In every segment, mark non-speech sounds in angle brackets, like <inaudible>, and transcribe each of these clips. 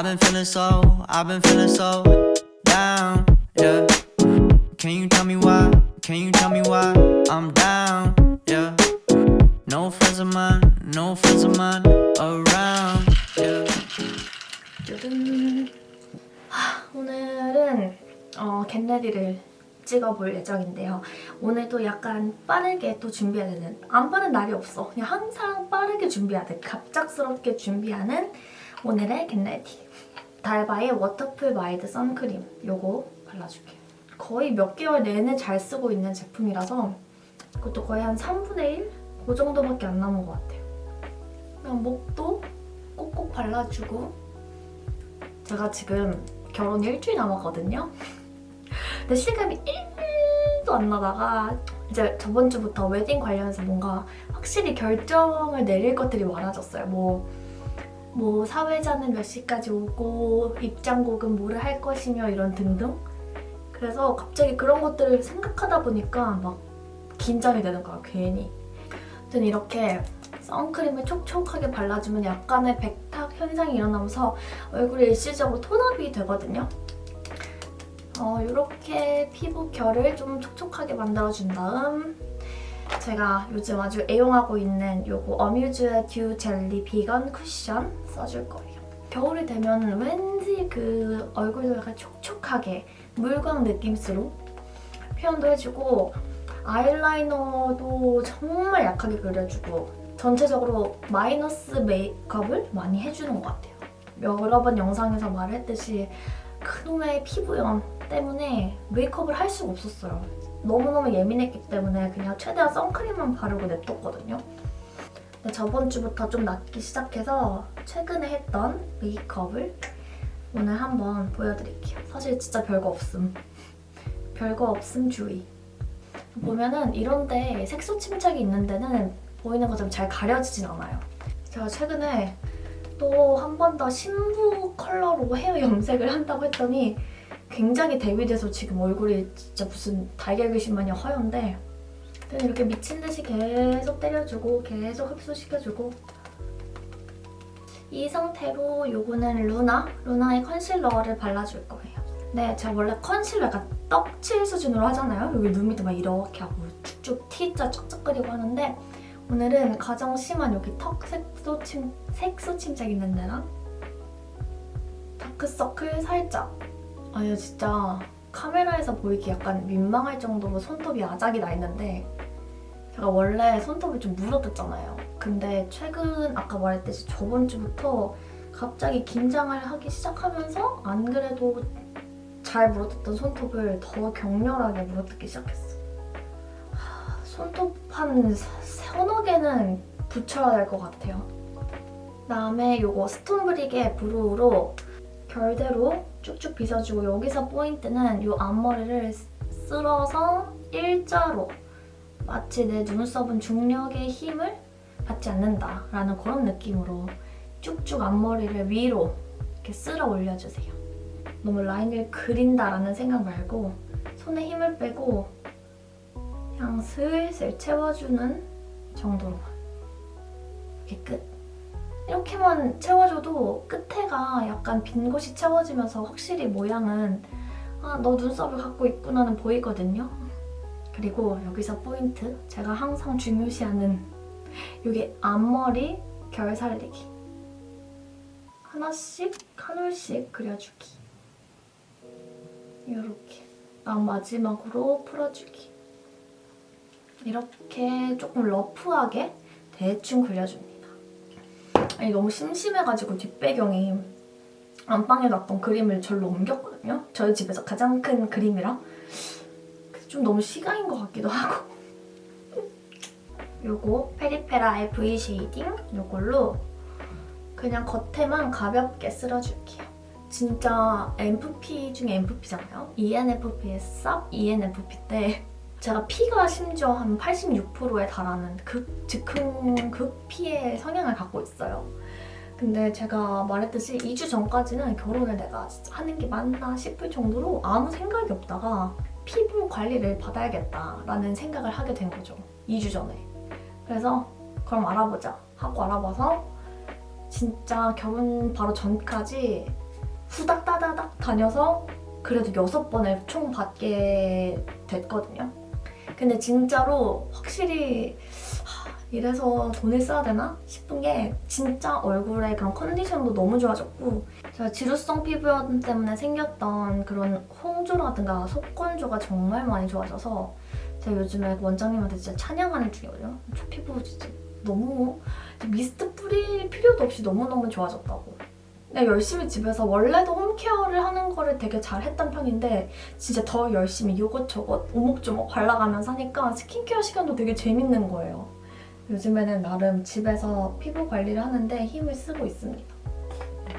I've been feeling so, I've been feeling so down, yeah. Can you tell me why? Can you tell me why I'm down, yeah. No friends of mine, no friends of mine around, yeah. 짜잔. 하, 오늘은 어, 겟레디를 찍어볼 예정인데요. 오늘도 약간 빠르게 또 준비해야 되는 안 빠른 날이 없어. 그냥 항상 빠르게 준비하듯 갑작스럽게 준비하는 오늘의 get ready. 달바의 워터풀 마일드 선크림 요거 발라줄게요. 거의 몇 개월 내내 잘 쓰고 있는 제품이라서 그것도 거의 한 3분의 1? 그 정도밖에 안 남은 것 같아요. 그냥 목도 꼭꼭 발라주고 제가 지금 결혼 일주일 남았거든요. 근데 실감이 1도 안 나다가 이제 저번 주부터 웨딩 관련해서 뭔가 확실히 결정을 내릴 것들이 많아졌어요. 뭐, 뭐 사회자는 몇 시까지 오고 입장곡은 뭐를 할 것이며 이런 등등. 그래서 갑자기 그런 것들을 생각하다 보니까 막 긴장이 되는 거야, 괜히. 아무튼 이렇게 선크림을 촉촉하게 발라주면 약간의 백탁 현상이 일어나면서 얼굴이 일시적으로 톤업이 되거든요. 어, 이렇게 피부 결을 좀 촉촉하게 만들어준 다음 제가 요즘 아주 애용하고 있는 요거 어뮤즈의 듀 젤리 비건 쿠션 써줄 거예요. 겨울이 되면 왠지 그 얼굴도 약간 촉촉하게 물광 느낌으로 표현도 해주고 아이라이너도 정말 약하게 그려주고 전체적으로 마이너스 메이크업을 많이 해주는 것 같아요. 여러 번 영상에서 말했듯이 그놈의 피부염 때문에 메이크업을 할 수가 없었어요. 너무너무 예민했기 때문에 그냥 최대한 선크림만 바르고 냅뒀거든요. 근데 저번 주부터 좀 낫기 시작해서 최근에 했던 메이크업을 오늘 한번 보여드릴게요. 사실 진짜 별거 없음. 별거 없음 주의. 보면은 이런데 색소 침착이 있는 데는 보이는 것처럼 잘 가려지진 않아요. 제가 최근에 또 한 번 더 신부 컬러로 헤어 염색을 한다고 했더니 굉장히 대비돼서 지금 얼굴이 진짜 무슨 달걀 귀신 마냥 허연데 그냥 이렇게 미친 듯이 계속 때려주고 계속 흡수시켜주고 이 상태로 요거는 루나, 루나의 컨실러를 발라줄 거예요. 네, 제가 원래 컨실러 약간 떡칠 수준으로 하잖아요. 여기 눈 밑에 막 이렇게 하고 쭉쭉 T자 쫙쫙 그리고 하는데 오늘은 가장 심한 여기 턱 색소, 침, 색소 침착 있는 데랑 다크서클 살짝 아니 진짜 카메라에서 보이기 약간 민망할 정도로 손톱이 아작이 나 있는데 제가 원래 손톱이 좀 물어뜯잖아요. 근데 최근 아까 말했듯이 저번 주부터 갑자기 긴장을 하기 시작하면서 안 그래도 잘 물어뜯던 손톱을 더 격렬하게 물어뜯기 시작했어. 하, 손톱 한 서너 개는 붙여야 될 것 같아요. 그다음에 이거 스톤브릭의 브루우로 결대로 쭉쭉 빗어주고 여기서 포인트는 이 앞머리를 쓸어서 일자로 마치 내 눈썹은 중력의 힘을 받지 않는다라는 그런 느낌으로 쭉쭉 앞머리를 위로 이렇게 쓸어 올려주세요. 너무 라인을 그린다라는 생각 말고 손에 힘을 빼고 그냥 슬슬 채워주는 정도로만 이렇게 끝. 이렇게만 채워줘도 끝에가 약간 빈 곳이 채워지면서 확실히 모양은 아, 너 눈썹을 갖고 있구나는 보이거든요. 그리고 여기서 포인트 제가 항상 중요시하는 이게 앞머리 결 살리기 하나씩 한 올씩 그려주기 이렇게 난 마지막으로 풀어주기 이렇게 조금 러프하게 대충 그려줍니다. 아니 너무 심심해가지고 뒷배경이 안방에 놨던 그림을 절로 옮겼거든요. 저희 집에서 가장 큰 그림이랑 좀 너무 시가인 것 같기도 하고 <laughs> 요거 페리페라의 V shading 요걸로 그냥 겉에만 가볍게 쓸어줄게요. 진짜 ENFP 중에 ENFP잖아요. ENFP의 쌉 ENFP 때 제가 피가 심지어 한 86%에 달하는 극, 즉흥 극피의 성향을 갖고 있어요. 근데 제가 말했듯이 2주 전까지는 결혼을 내가 하는 게 맞나 싶을 정도로 아무 생각이 없다가 피부 관리를 받아야겠다라는 생각을 하게 된 거죠. 2주 전에. 그래서 그럼 알아보자 하고 알아봐서 진짜 결혼 바로 전까지 후닥 따다닥 다녀서 그래도 여섯 번을 총 받게 됐거든요. 근데 진짜로 확실히 하, 이래서 돈을 써야 되나 싶은 게 진짜 얼굴의 그런 컨디션도 너무 좋아졌고 제가 지루성 피부염 때문에 생겼던 그런 홍조라든가 속건조가 정말 많이 좋아져서 제가 요즘에 원장님한테 진짜 찬양하는 중이거든요. 저 피부 진짜 너무 미스트 뿌릴 필요도 없이 너무너무 좋아졌다고. 그냥 열심히 집에서 원래도 home care를 하는 거를 되게 잘 했던 편인데 진짜 더 열심히 이것저것 오목조목 발라가면서 하니까 스킨케어 시간도 되게 재밌는 거예요. 요즘에는 나름 집에서 피부 관리를 하는데 힘을 쓰고 있습니다.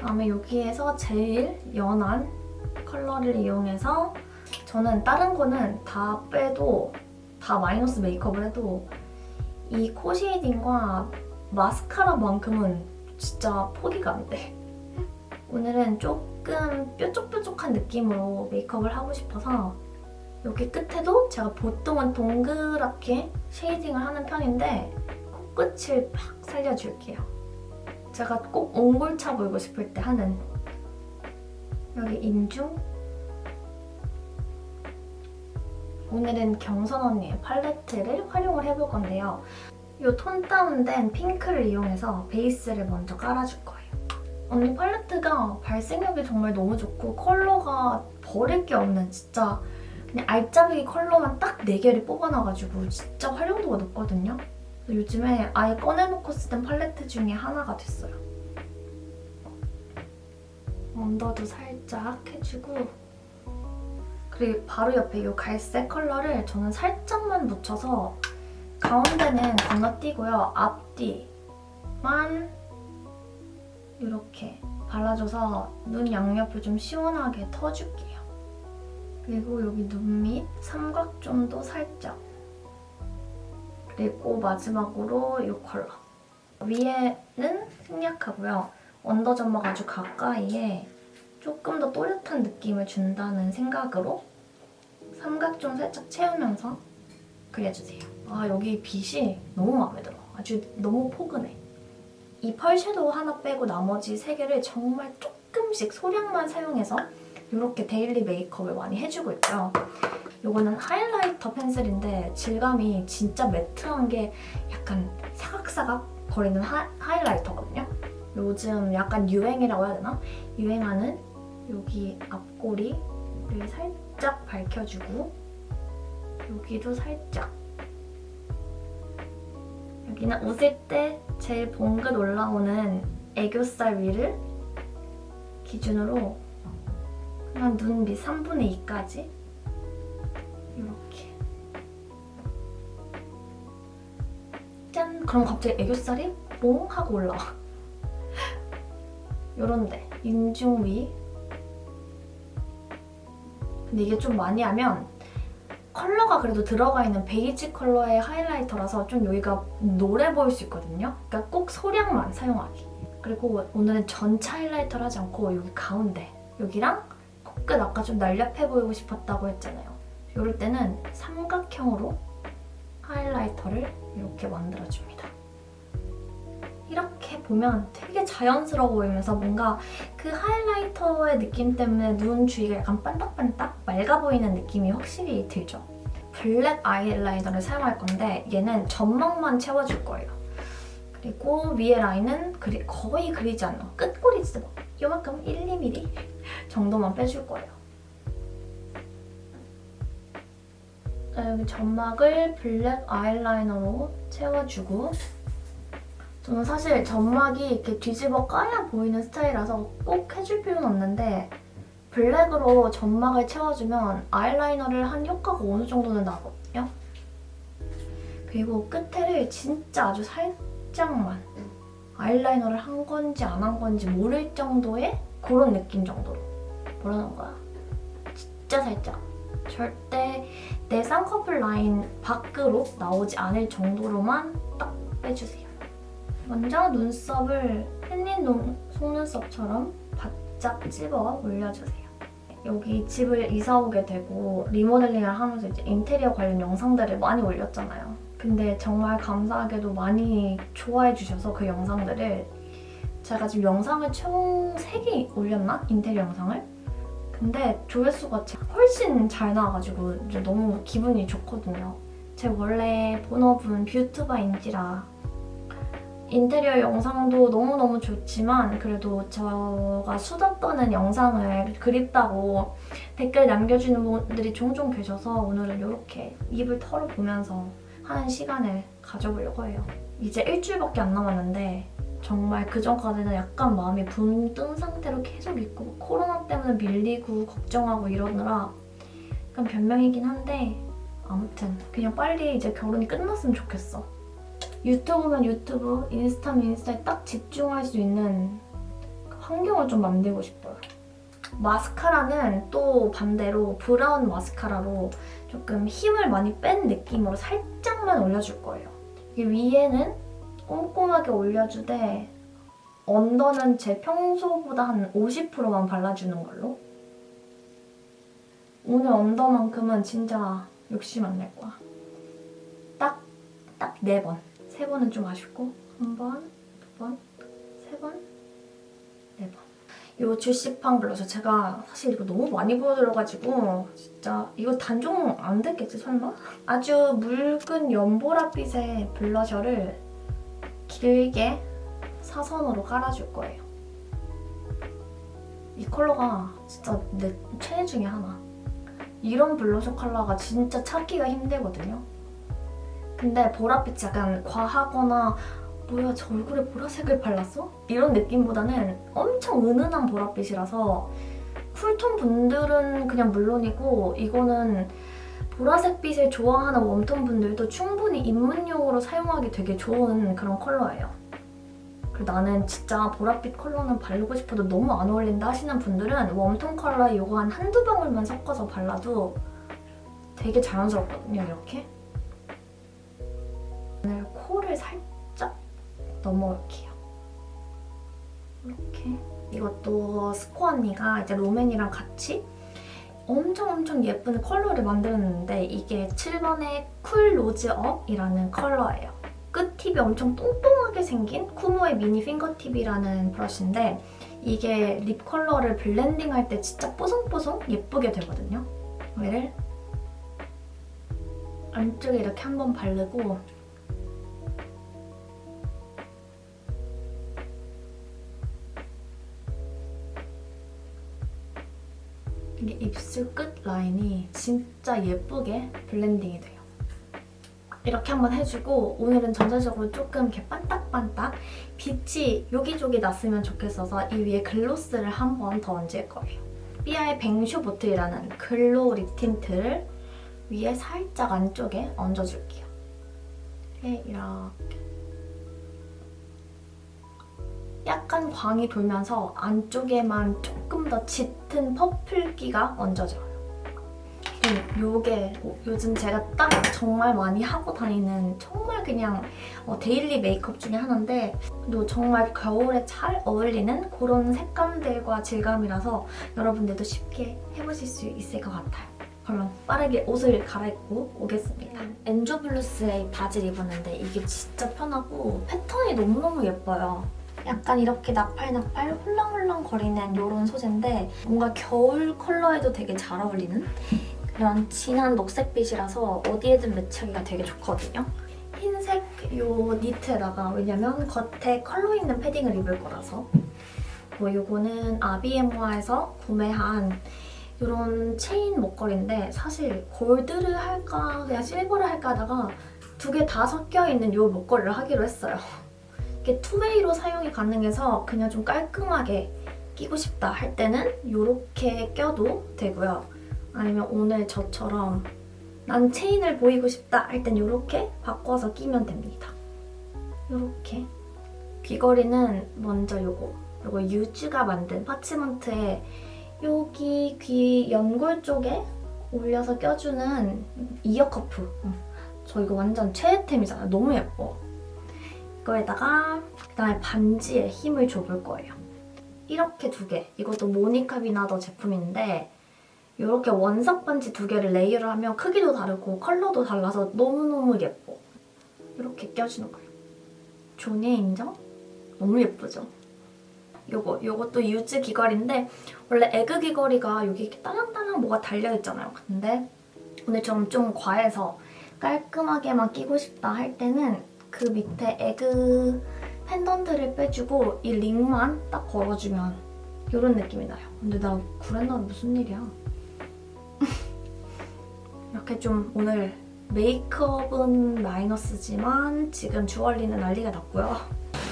다음에 여기에서 제일 연한 컬러를 이용해서 저는 다른 거는 다 빼도 다 마이너스 메이크업을 해도 이 코 shading과 마스카라만큼은 진짜 포기가 안 돼. 오늘은 조금 뾰족뾰족한 느낌으로 메이크업을 하고 싶어서 여기 끝에도 제가 보통은 동그랗게 쉐이딩을 하는 편인데 코끝을 팍 살려줄게요. 제가 꼭 옹골차 보이고 싶을 때 하는 여기 인중 오늘은 경선 언니의 팔레트를 활용을 해볼 건데요. 이 톤 다운된 핑크를 이용해서 베이스를 먼저 깔아줄 거예요. 언니 팔레트가 발색력이 정말 너무 좋고 컬러가 버릴 게 없는 진짜 그냥 알짜배기 컬러만 딱 4개를 뽑아놔가지고 진짜 활용도가 높거든요. 요즘에 아예 꺼내놓고 쓰던 팔레트 중에 하나가 됐어요. 언더도 살짝 해주고 그리고 바로 옆에 이 갈색 컬러를 저는 살짝만 묻혀서 가운데는 건너뛰고요. 앞뒤만 이렇게 발라줘서 눈 양옆을 좀 시원하게 터줄게요. 그리고 여기 눈 밑 삼각존도 살짝 그리고 마지막으로 이 컬러 위에는 생략하고요. 언더 점막 아주 가까이에 조금 더 또렷한 느낌을 준다는 생각으로 삼각존 살짝 채우면서 그려주세요. 아 여기 빛이 너무 마음에 들어. 아주 너무 포근해. 이 pearl shadow 하나 빼고 나머지 세 개를 정말 조금씩 소량만 사용해서 이렇게 daily 메이크업을 많이 해주고 있고요. 이거는 highlighter pencil인데 질감이 진짜 matte한 게 약간 사각사각 거리는 하, highlighter거든요. 요즘 약간 유행이라고 해야 되나? 유행하는 여기 앞꼬리를 살짝 밝혀주고 여기도 살짝 여기는 웃을 때 제일 봉긋 올라오는 애교살 위를 기준으로 그냥 눈 밑 3분의 2까지? 이렇게. 짠! 그럼 갑자기 애교살이 뽕 하고 올라와. <laughs> 요런데. 인중 위. 근데 이게 좀 많이 하면 컬러가 그래도 들어가 있는 베이지 컬러의 하이라이터라서 좀 여기가 노래 보일 수 있거든요. 그러니까 꼭 소량만 사용하기. 그리고 오늘은 전체 하이라이터를 하지 않고 여기 가운데 여기랑 코끝 아까 좀 날렵해 보이고 싶었다고 했잖아요. 이럴 때는 삼각형으로 하이라이터를 이렇게 만들어줍니다. 이렇게 보면 되게 자연스러워 보이면서 뭔가 그 하이라이터의 느낌 때문에 눈 주위가 약간 반딱반딱 맑아 보이는 느낌이 확실히 들죠. 블랙 아이라이너를 사용할 건데 얘는 점막만 채워줄 거예요. 그리고 위에 라인은 그리, 거의 그리지 않아. 끝꼬리 진짜 막 이만큼 1, 2mm 정도만 빼줄 거예요. 여기 점막을 블랙 아이라이너로 채워주고 저는 사실 점막이 이렇게 뒤집어 까야 보이는 스타일이라서 꼭 해줄 필요는 없는데 블랙으로 점막을 채워주면 아이라이너를 한 효과가 어느 정도는 나거든요. 그리고 끝에를 진짜 아주 살짝만 아이라이너를 한 건지 안 한 건지 모를 정도의 그런 느낌 정도로 뭐라는 거야? 진짜 살짝 절대 내 쌍꺼풀 라인 밖으로 나오지 않을 정도로만 딱 빼주세요. 먼저 눈썹을 햇님 속눈썹처럼 바짝 집어 올려주세요. 여기 집을 이사 오게 되고 리모델링을 하면서 이제 인테리어 관련 영상들을 많이 올렸잖아요. 근데 정말 감사하게도 많이 좋아해 주셔서 그 영상들을 제가 지금 영상을 총 3개 올렸나? 인테리어 영상을? 근데 조회수가 제- 훨씬 잘 나와가지고 이제 너무 기분이 좋거든요. 제 원래 본업은 뷰튜버인지라 인테리어 영상도 너무너무 좋지만 그래도 제가 수다 떠는 영상을 그립다고 댓글 남겨주는 분들이 종종 계셔서 오늘은 이렇게 입을 털어보면서 하는 시간을 가져보려고 해요. 이제 일주일밖에 안 남았는데 정말 그 전까지는 약간 마음이 붕뜬 상태로 계속 있고 코로나 때문에 밀리고 걱정하고 이러느라 약간 변명이긴 한데 아무튼 그냥 빨리 이제 결혼이 끝났으면 좋겠어. 유튜브면 유튜브, 인스타면 인스타에 딱 집중할 수 있는 그 환경을 좀 만들고 싶어요. 마스카라는 또 반대로 브라운 마스카라로 조금 힘을 많이 뺀 느낌으로 살짝만 올려줄 거예요. 이게 위에는 꼼꼼하게 올려주되 언더는 제 평소보다 한 50%만 발라주는 걸로. 오늘 언더만큼은 진짜 욕심 안 낼 거야. 딱, 딱 네 번. 세 번은 좀 아쉽고 한 번, 두 번, 세 번, 네 번. 이 주시팡 블러셔 제가 사실 이거 너무 많이 보여드려가지고 진짜 이거 단종 안 됐겠지 설마? 아주 묽은 연보라빛의 블러셔를 길게 사선으로 깔아줄 거예요. 이 컬러가 진짜 내 최애 중에 하나. 이런 블러셔 컬러가 진짜 찾기가 힘들거든요. 근데 보랏빛이 약간 과하거나 뭐야 저 얼굴에 보라색을 발랐어? 이런 느낌보다는 엄청 은은한 보랏빛이라서 쿨톤 분들은 그냥 물론이고 이거는 보라색 빛을 좋아하는 웜톤 분들도 충분히 입문용으로 사용하기 되게 좋은 그런 컬러예요. 그리고 나는 진짜 보랏빛 컬러는 바르고 싶어도 너무 안 어울린다 하시는 분들은 웜톤 컬러에 이거 한 한두 방울만 섞어서 발라도 되게 자연스럽거든요, 이렇게. 오늘 코를 살짝 넘어올게요. 이렇게. 이것도 스코 언니가 이제 롬앤이랑 같이 엄청 엄청 예쁜 컬러를 만들었는데 이게 7번의 쿨 로즈업이라는 컬러예요. 끝 tip이 엄청 똥똥하게 생긴 쿠모의 미니 fingertip이라는 브러쉬인데 이게 lip 컬러를 blending할 때 진짜 뽀송뽀송 예쁘게 되거든요. 얘를 안쪽에 이렇게 한번 바르고 이게 입술 끝 라인이 진짜 예쁘게 blending이 돼요. 이렇게 한번 해주고 오늘은 전체적으로 조금 이렇게 반딱반딱 빛이 여기저기 났으면 좋겠어서 이 위에 gloss를 한 번 더 얹을 거예요. 삐아의 뱅쇼 보틀이라는 glow lip tint를 위에 살짝 안쪽에 얹어줄게요. 이렇게 약간 광이 돌면서 안쪽에만 조금 더 짙은 purple기가 얹어져요. 그리고 요게 요즘 제가 딱 정말 많이 하고 다니는 정말 그냥 어, daily 메이크업 중에 하나인데 또 정말 겨울에 잘 어울리는 그런 색감들과 질감이라서 여러분들도 쉽게 해보실 수 있을 것 같아요. 그럼 빠르게 옷을 갈아입고 오겠습니다. 엔조블루스의 바지를 입었는데 이게 진짜 편하고 패턴이 너무너무 예뻐요. 약간 이렇게 나팔나팔 홀랑홀랑 거리는 이런 소재인데 뭔가 겨울 컬러에도 되게 잘 어울리는 그런 진한 녹색빛이라서 어디에든 match하기가 되게 좋거든요. 흰색 요 니트에다가 왜냐면 겉에 컬러 있는 패딩을 입을 거라서 뭐 요거는 아비에모아에서 구매한 이런 체인 목걸이인데 사실 gold를 할까 그냥 silver를 할까 하다가 두 개 다 섞여있는 이 목걸이를 하기로 했어요. 이게 two-way로 사용이 가능해서 그냥 좀 깔끔하게 끼고 싶다 할 때는 이렇게 껴도 되고요. 아니면 오늘 저처럼 난 체인을 보이고 싶다 할 땐 이렇게 바꿔서 끼면 됩니다. 이렇게 귀걸이는 먼저 요거 요거 유즈가 만든 파치먼트에 여기 귀 연골 쪽에 올려서 껴주는 ear cuff 저 이거 완전 최애템이잖아요. 너무 예뻐. 이거에다가 그다음에 반지에 힘을 줘볼 거예요. 이렇게 두 개. 이것도 모니카 비나더 제품인데 이렇게 원석 반지 두 개를 layer를 하면 크기도 다르고 컬러도 달라서 너무너무 예뻐. 이렇게 껴주는 거예요. 존예 인정? 너무 예쁘죠? 요거 요것도 유즈 귀걸이인데 원래 egg 귀걸이가 여기 이렇게 딸랑딸랑 뭐가 달려있잖아요. 근데 오늘 좀, 좀 과해서 깔끔하게만 끼고 싶다 할 때는 그 밑에 egg 펜던트를 빼주고 이 링만 딱 걸어주면 이런 느낌이 나요. 근데 나 구레나루 무슨 일이야? <laughs> 이렇게 좀 오늘 메이크업은 마이너스지만 지금 jewelry는 난리가 났고요.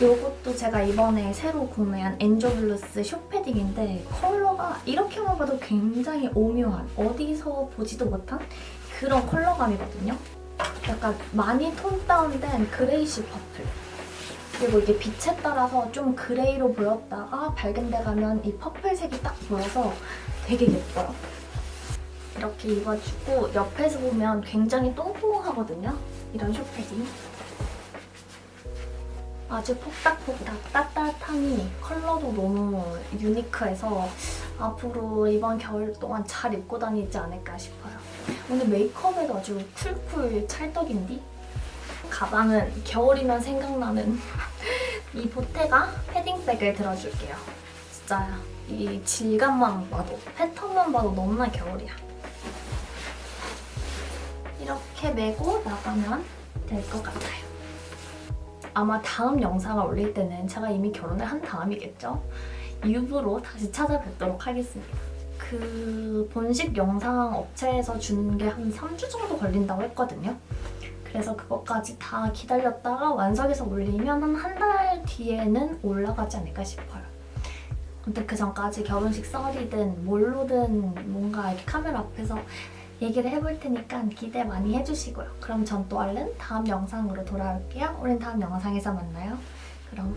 이것도 제가 이번에 새로 구매한 엔조블루스 숏패딩인데 컬러가 이렇게만 봐도 굉장히 오묘한 어디서 보지도 못한 그런 컬러감이거든요. 약간 많이 톤 다운된 grayish purple. 그리고 이게 빛에 따라서 좀 gray로 보였다가 밝은 데 가면 이 purple색이 딱 보여서 되게 예뻐요. 이렇게 입어주고 옆에서 보면 굉장히 똥똥하거든요. 이런 숏패딩. 아주 폭닥폭닥 따뜻하니 컬러도 너무 unique해서 앞으로 이번 겨울 동안 잘 입고 다니지 않을까 싶어요. 오늘 메이크업에도 아주 쿨쿨 찰떡인디? 가방은 겨울이면 생각나는 <laughs> 이 보테가 패딩백을 들어줄게요. 진짜 이 질감만 봐도 패턴만 봐도 너무나 겨울이야. 이렇게 메고 나가면 될 것 같아요. 아마 다음 영상을 올릴 때는 제가 이미 결혼을 한 다음이겠죠? 유부로 다시 찾아뵙도록 하겠습니다. 그 본식 영상 업체에서 주는 게 한 3주 정도 걸린다고 했거든요. 그래서 그것까지 다 기다렸다가 완성해서 올리면 한 한 달 뒤에는 올라가지 않을까 싶어요. 근데 그 전까지 결혼식 썰이든 뭘로든 뭔가 이렇게 카메라 앞에서 얘기를 해볼 테니까 기대 많이 해주시고요. 그럼 전 또 얼른 다음 영상으로 돌아올게요. 우린 다음 영상에서 만나요. 그럼